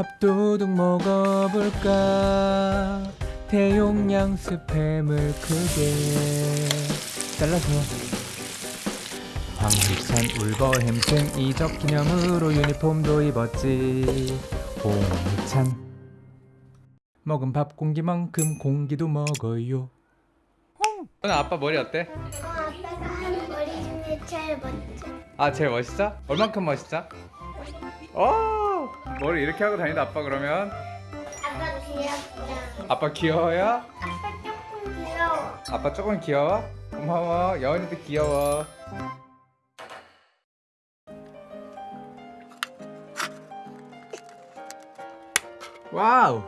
밥도둑 먹어볼까 대용량 스팸을 크게 잘라서 황희찬 울버 햄튼 이적 기념으로 유니폼도 입었지 홍희찬 먹은 밥 공기만큼 공기도 먹어요 오늘 아빠 머리 어때? 어, 아빠가 하는 머리 중에 제일 멋져. 아 제일 멋있어? 얼만큼 멋있어? 오 머리 이렇게 하고 다니다 아빠 그러면 아빠 귀엽다. 아빠 귀여워요? 아빠 조금 귀여워. 아빠 조금 귀여워? 고마워 여은이도 귀여워 wow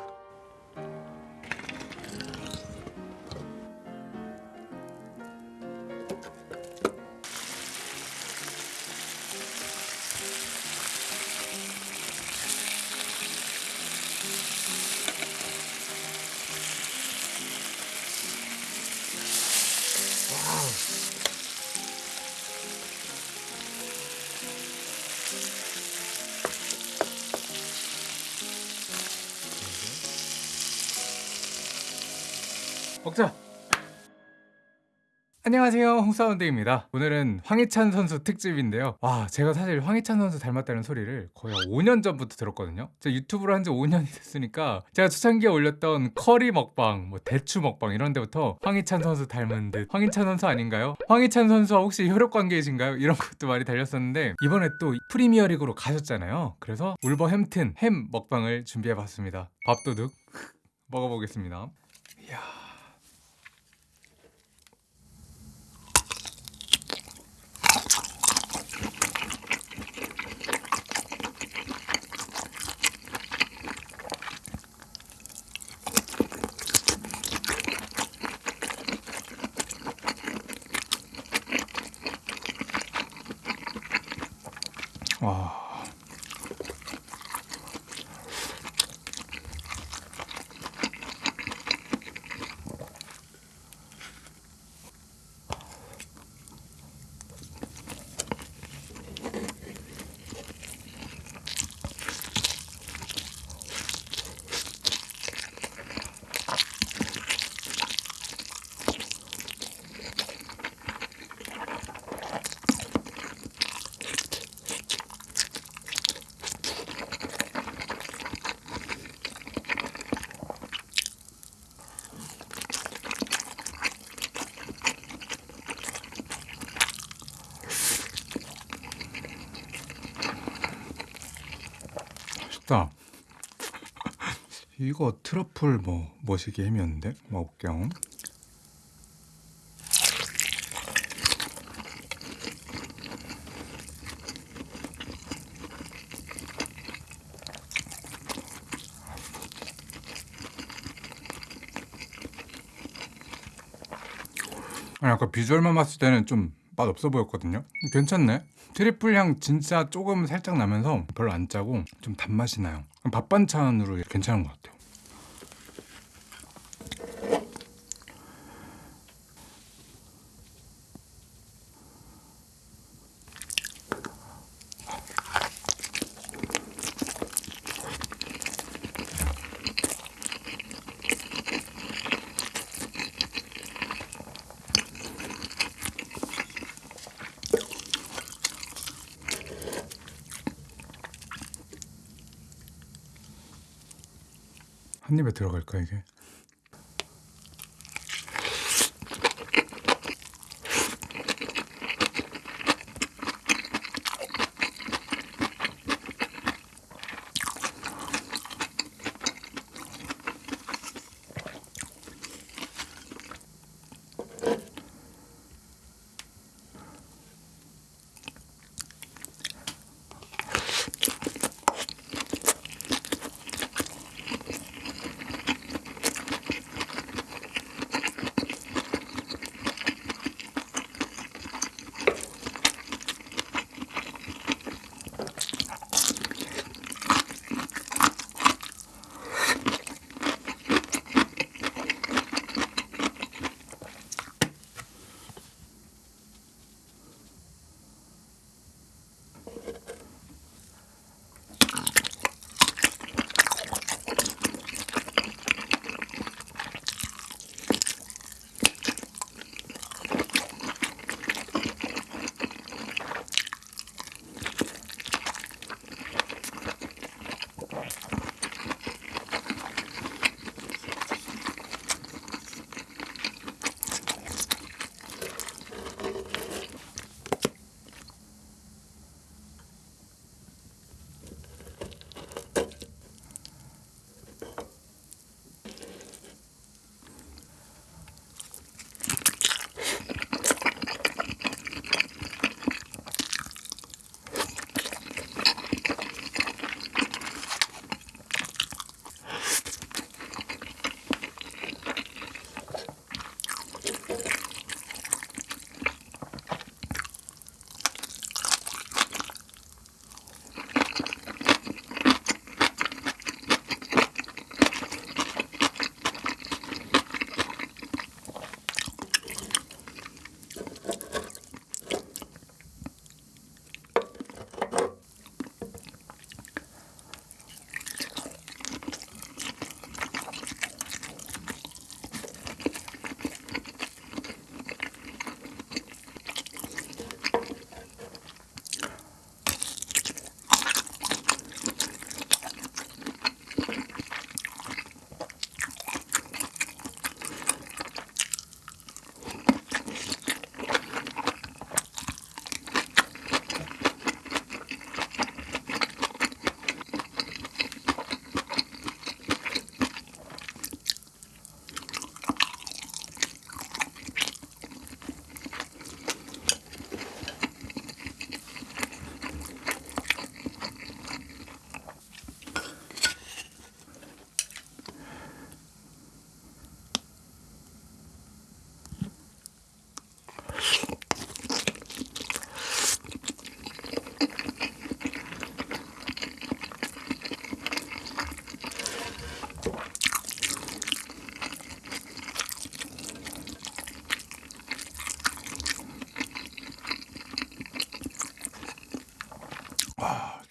먹자. 안녕하세요. 홍사운드입니다. 오늘은 황희찬 선수 특집인데요. 와 제가 사실 황희찬 선수 닮았다는 소리를 거의 5년 전부터 들었거든요. 제가 유튜브를 한 지 5년이 됐으니까 제가 초창기에 올렸던 커리 먹방 뭐 대추 먹방 이런 데부터 황희찬 선수 닮은 듯. 황희찬 선수 아닌가요? 황희찬 선수와 혹시 혈육관계이신가요? 이런 것도 많이 달렸었는데 이번에 또 프리미어리그로 가셨잖아요. 그래서 울버햄튼 햄 먹방을 준비해봤습니다. 밥도둑 먹어보겠습니다. 이야 와. 맛있다. 이거 트러플 뭐 머시기 햄이었는데? 먹을게요. 아니 아까 비주얼만 봤을 때는 좀 맛없어 보였거든요. 괜찮네. 트리플 향 진짜 조금 살짝 나면서 별로 안 짜고 좀 단맛이 나요. 밥 반찬으로 괜찮은 것 같아요 한 입에 들어갈까 이게?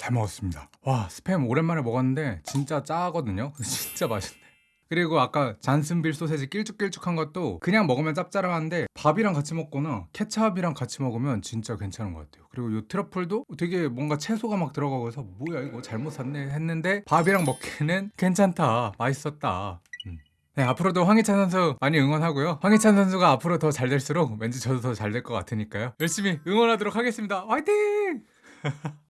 잘 먹었습니다. 와 스팸 오랜만에 먹었는데 진짜 짜거든요. 진짜 맛있네. 그리고 아까 잔슨빌 소세지 길쭉길쭉한 것도 그냥 먹으면 짭짤한데 밥이랑 같이 먹거나 케찹이랑 같이 먹으면 진짜 괜찮은 것 같아요. 그리고 이 트러플도 되게 뭔가 채소가 막 들어가고 해서 뭐야 이거 잘못 샀네 했는데 밥이랑 먹기는 괜찮다 맛있었다. 음. 네, 앞으로도 황희찬 선수 많이 응원하고요. 황희찬 선수가 앞으로 더 잘 될수록 왠지 저도 더 잘 될 것 같으니까요. 열심히 응원하도록 하겠습니다. 화이팅!